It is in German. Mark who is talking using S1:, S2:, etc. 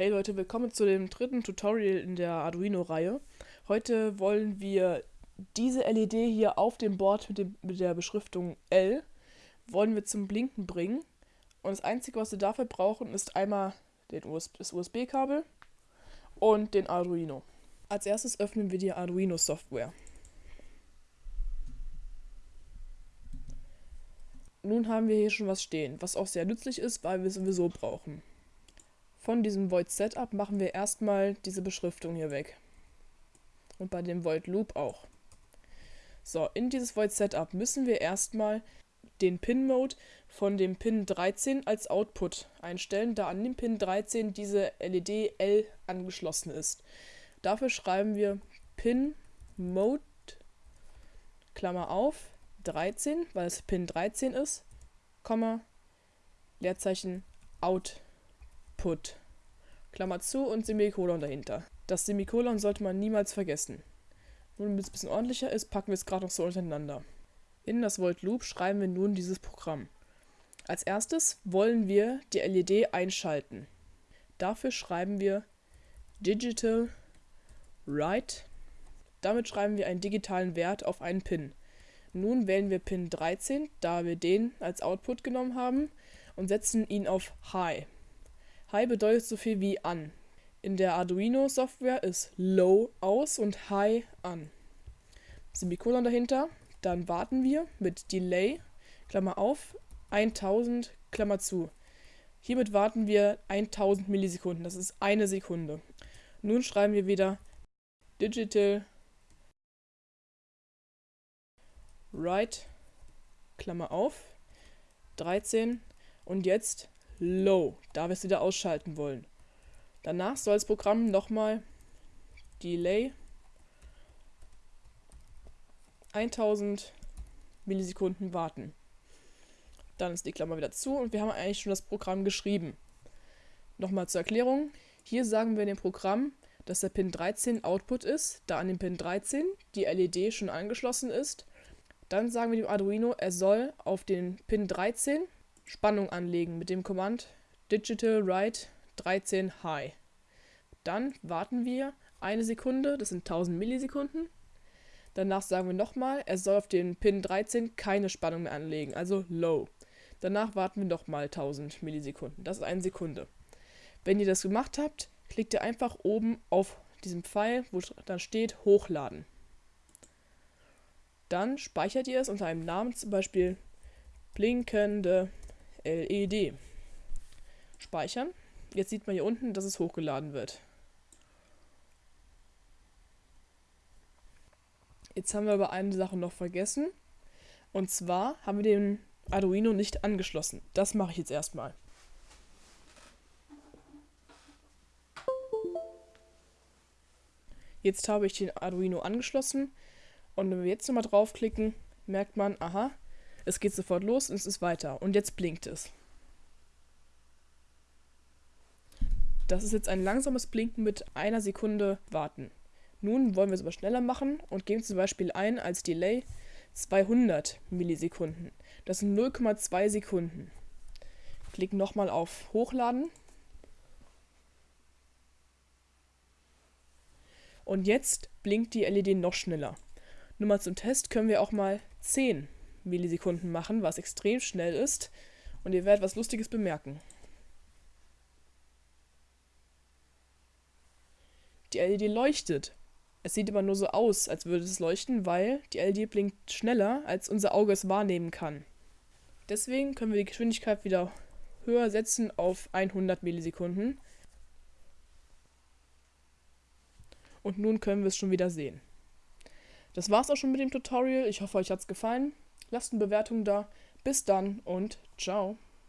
S1: Hey Leute, willkommen zu dem dritten Tutorial in der Arduino-Reihe. Heute wollen wir diese LED hier auf dem Board mit, dem, mit der Beschriftung L wollen wir zum Blinken bringen. Und das Einzige, was wir dafür brauchen, ist einmal US das USB-Kabel und den Arduino. Als erstes öffnen wir die Arduino-Software. Nun haben wir hier schon was stehen, was auch sehr nützlich ist, weil wir es sowieso brauchen. Von diesem Void Setup machen wir erstmal diese Beschriftung hier weg. Und bei dem Void Loop auch. So, in dieses Void Setup müssen wir erstmal den Pin Mode von dem Pin 13 als Output einstellen, da an dem Pin 13 diese LED L angeschlossen ist. Dafür schreiben wir Pin Mode Klammer auf 13, weil es Pin 13 ist, Komma Leerzeichen Out Put. Klammer zu und Semikolon dahinter. Das Semikolon sollte man niemals vergessen. Nun, damit es ein bisschen ordentlicher ist, packen wir es gerade noch so untereinander. In das Volt Loop schreiben wir nun dieses Programm. Als erstes wollen wir die LED einschalten. Dafür schreiben wir Digital Write. Damit schreiben wir einen digitalen Wert auf einen Pin. Nun wählen wir Pin 13, da wir den als Output genommen haben, und setzen ihn auf High. High bedeutet so viel wie an. In der Arduino-Software ist Low aus und High an. Semikolon dahinter. Dann warten wir mit Delay, Klammer auf, 1000, Klammer zu. Hiermit warten wir 1000 Millisekunden, das ist eine Sekunde. Nun schreiben wir wieder Digital Write, Klammer auf, 13 und jetzt Low, da wir es wieder ausschalten wollen. Danach soll das Programm nochmal Delay 1000 Millisekunden warten. Dann ist die Klammer wieder zu und wir haben eigentlich schon das Programm geschrieben. Nochmal zur Erklärung. Hier sagen wir dem Programm, dass der Pin 13 Output ist, da an dem Pin 13 die LED schon angeschlossen ist. Dann sagen wir dem Arduino, er soll auf den Pin 13 Spannung anlegen mit dem Command Digital Write 13 High. Dann warten wir eine Sekunde, das sind 1000 Millisekunden. Danach sagen wir nochmal, er soll auf den Pin 13 keine Spannung mehr anlegen, also Low. Danach warten wir nochmal 1000 Millisekunden, das ist eine Sekunde. Wenn ihr das gemacht habt, klickt ihr einfach oben auf diesem Pfeil, wo dann steht Hochladen. Dann speichert ihr es unter einem Namen, zum Beispiel blinkende LED. Speichern. Jetzt sieht man hier unten, dass es hochgeladen wird. Jetzt haben wir aber eine Sache noch vergessen. Und zwar haben wir den Arduino nicht angeschlossen. Das mache ich jetzt erstmal. Jetzt habe ich den Arduino angeschlossen und wenn wir jetzt nochmal draufklicken, merkt man, aha, es geht sofort los und es ist weiter. Und jetzt blinkt es. Das ist jetzt ein langsames Blinken mit einer Sekunde warten. Nun wollen wir es aber schneller machen und geben zum Beispiel ein als Delay 200 Millisekunden. Das sind 0,2 Sekunden. Klicken nochmal auf Hochladen. Und jetzt blinkt die LED noch schneller. Nur mal zum Test können wir auch mal 10 Millisekunden machen, was extrem schnell ist. Und ihr werdet was Lustiges bemerken. Die LED leuchtet. Es sieht immer nur so aus, als würde es leuchten, weil die LED blinkt schneller, als unser Auge es wahrnehmen kann. Deswegen können wir die Geschwindigkeit wieder höher setzen auf 100 Millisekunden. Und nun können wir es schon wieder sehen. Das war's auch schon mit dem Tutorial. Ich hoffe, euch hat's gefallen. Lasst eine Bewertung da. Bis dann und ciao.